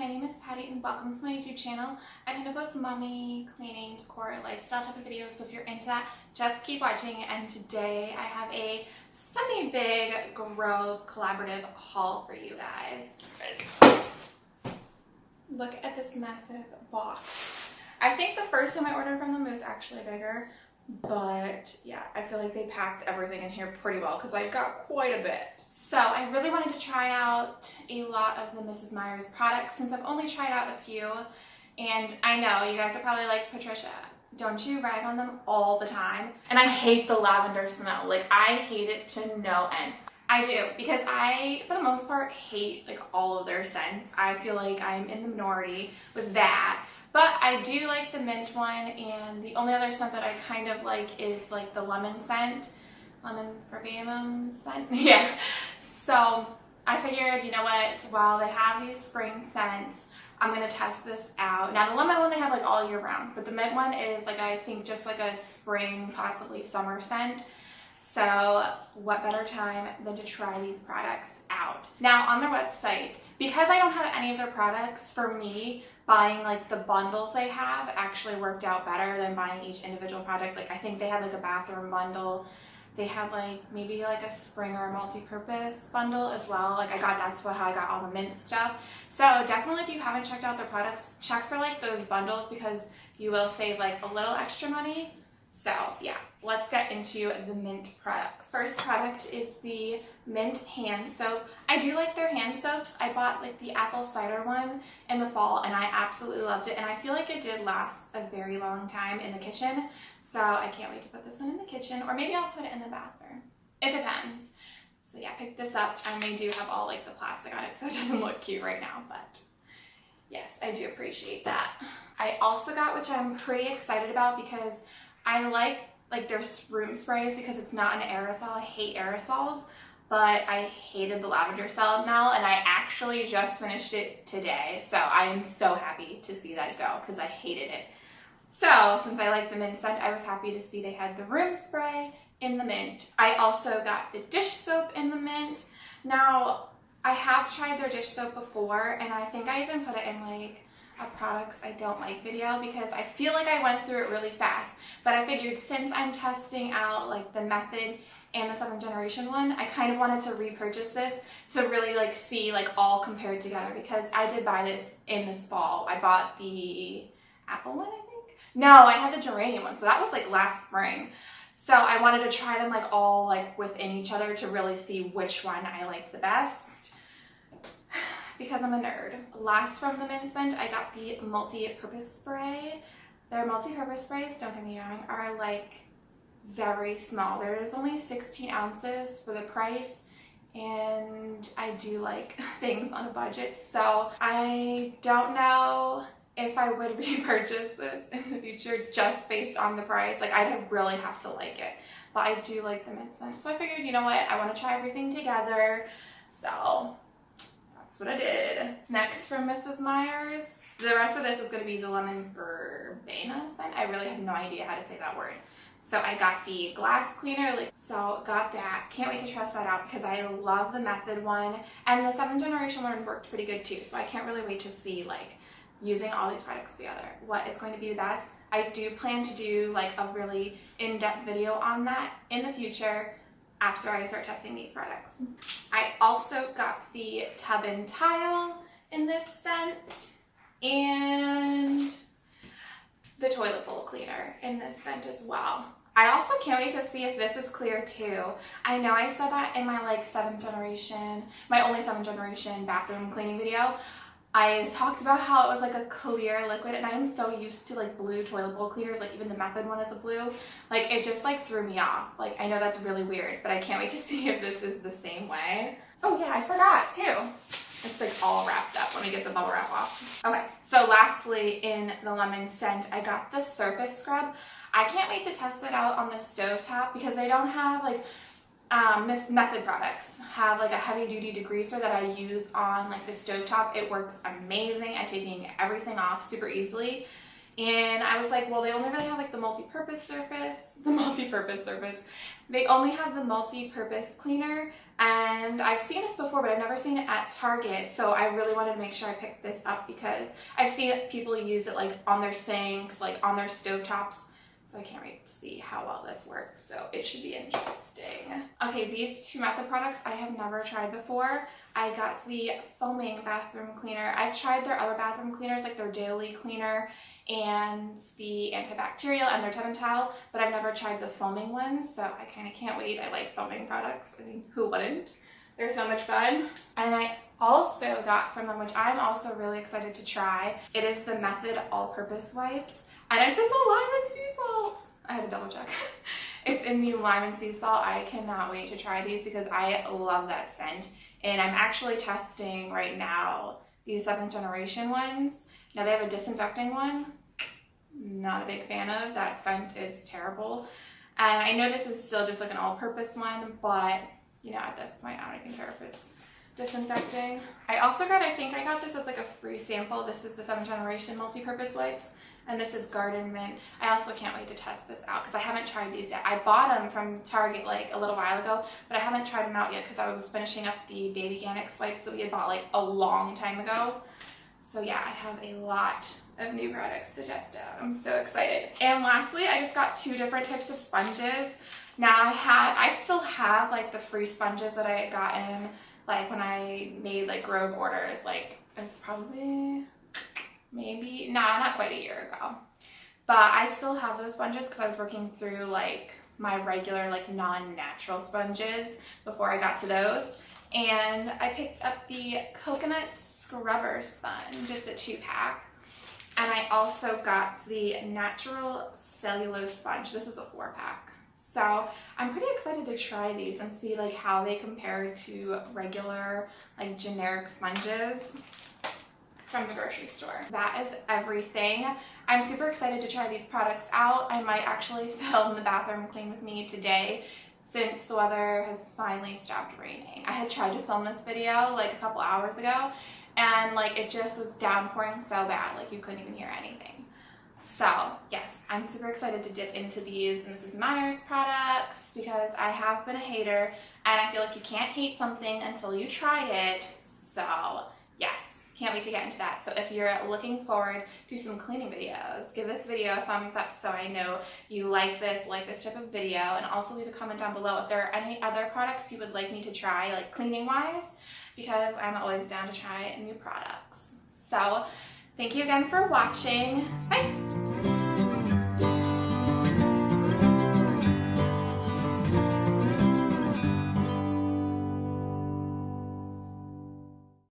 my name is Patty and welcome to my YouTube channel. I tend to post mommy, cleaning, decor, lifestyle type of videos, so if you're into that, just keep watching. And today I have a semi-big Grove collaborative haul for you guys. Look at this massive box. I think the first time I ordered from them was actually bigger, but yeah, I feel like they packed everything in here pretty well because I've got quite a bit. So I really wanted to try out a lot of the Mrs. Meyer's products since I've only tried out a few. And I know you guys are probably like, Patricia, don't you rag on them all the time? And I hate the lavender smell. Like I hate it to no end. I do because I, for the most part, hate like all of their scents. I feel like I'm in the minority with that. But I do like the mint one and the only other scent that I kind of like is like the lemon scent. Lemon verbatim scent? yeah. So I figured, you know what, while they have these spring scents, I'm going to test this out. Now the lemon one they have like all year round, but the mint one is like I think just like a spring, possibly summer scent. So what better time than to try these products out. Now on their website, because I don't have any of their products, for me, buying like the bundles they have actually worked out better than buying each individual product. Like I think they had like a bathroom bundle they had like maybe like a spring or a multi-purpose bundle as well like i got that's what how i got all the mint stuff so definitely if you haven't checked out their products check for like those bundles because you will save like a little extra money so yeah let's get into the mint products first product is the mint hand soap i do like their hand soaps i bought like the apple cider one in the fall and i absolutely loved it and i feel like it did last a very long time in the kitchen so I can't wait to put this one in the kitchen or maybe I'll put it in the bathroom. It depends. So yeah, pick this up and they do have all like the plastic on it so it doesn't look cute right now, but yes, I do appreciate that. I also got, which I'm pretty excited about because I like like their room sprays because it's not an aerosol. I hate aerosols, but I hated the lavender salad smell and I actually just finished it today. So I am so happy to see that go because I hated it. So since I like the mint scent, I was happy to see they had the room spray in the mint. I also got the dish soap in the mint. Now, I have tried their dish soap before, and I think I even put it in like a products I don't like video because I feel like I went through it really fast. But I figured since I'm testing out like the method and the seventh generation one, I kind of wanted to repurchase this to really like see like all compared together because I did buy this in this fall. I bought the apple one, I think? no, I had the geranium one, so that was like last spring. So I wanted to try them like all like within each other to really see which one I liked the best because I'm a nerd. Last from the Mint Scent, I got the multi-purpose spray. Their multi-purpose sprays, don't get me wrong, are like very small. There's only 16 ounces for the price and I do like things on a budget. So I don't know if I would repurchase this in the future just based on the price. Like I'd really have to like it. But I do like the mint scent. So I figured, you know what, I want to try everything together. So what I did. Next from Mrs. Meyer's. The rest of this is going to be the lemon verbena scent. I really have no idea how to say that word. So I got the glass cleaner, like so got that. Can't wait to test that out because I love the method one. And the seventh generation one worked pretty good too. So I can't really wait to see like using all these products together. What is going to be the best? I do plan to do like a really in-depth video on that in the future after I start testing these products. I also got the tub and tile in this scent and the toilet bowl cleaner in this scent as well. I also can't wait to see if this is clear too. I know I said that in my like seventh generation, my only seventh generation bathroom cleaning video, I talked about how it was like a clear liquid and I'm so used to like blue toilet bowl cleaners, like even the Method one is a blue. Like it just like threw me off. Like I know that's really weird, but I can't wait to see if this is the same way. Oh yeah, I forgot too. It's like all wrapped up. Let me get the bubble wrap off. Okay, so lastly in the lemon scent, I got the surface scrub. I can't wait to test it out on the stove top because they don't have like um, Method products have like a heavy duty degreaser that I use on like the stove top. It works amazing at taking everything off super easily and I was like, well, they only really have like the multi-purpose surface, the multi-purpose surface. They only have the multi-purpose cleaner and I've seen this before, but I've never seen it at Target. So I really wanted to make sure I picked this up because I've seen people use it like on their sinks, like on their stovetops. So I can't wait to see how well this works. So it should be interesting. Okay, these two Method products I have never tried before. I got the foaming bathroom cleaner. I've tried their other bathroom cleaners, like their daily cleaner and the antibacterial and their Tub Towel, but I've never tried the foaming one, so I kind of can't wait. I like foaming products. I mean, who wouldn't? They're so much fun. And I also got from them, which I'm also really excited to try, it is the Method All-Purpose Wipes, and it's in the lime and sea salt. I had to double check. it's in the lime and sea salt. I cannot wait to try these because I love that scent. And I'm actually testing right now these seventh generation ones. Now they have a disinfecting one. Not a big fan of. That scent is terrible. And I know this is still just like an all-purpose one, but you know, at this point, I don't even care if it's disinfecting. I also got, I think I got this as like a free sample. This is the seventh generation multi-purpose wipes and this is Garden Mint. I also can't wait to test this out because I haven't tried these yet. I bought them from Target like a little while ago, but I haven't tried them out yet because I was finishing up the Babyganics wipes that we had bought like a long time ago. So yeah, I have a lot of new products to test out. I'm so excited. And lastly, I just got two different types of sponges. Now I have, I still have like the free sponges that I had gotten like when I made like Grove orders, like it's probably maybe, nah, not quite a year ago. But I still have those sponges because I was working through like my regular like non-natural sponges before I got to those. And I picked up the coconut scrubber sponge. It's a two pack. And I also got the natural cellulose sponge. This is a four pack. So I'm pretty excited to try these and see like how they compare to regular like generic sponges from the grocery store. That is everything. I'm super excited to try these products out. I might actually film the bathroom clean with me today since the weather has finally stopped raining. I had tried to film this video like a couple hours ago and like it just was downpouring so bad like you couldn't even hear anything. So yes, I'm super excited to dip into these Mrs. Meyer's products because I have been a hater and I feel like you can't hate something until you try it. Wait to get into that. So if you're looking forward to some cleaning videos, give this video a thumbs up so I know you like this, like this type of video, and also leave a comment down below if there are any other products you would like me to try, like cleaning wise, because I'm always down to try new products. So thank you again for watching. Bye!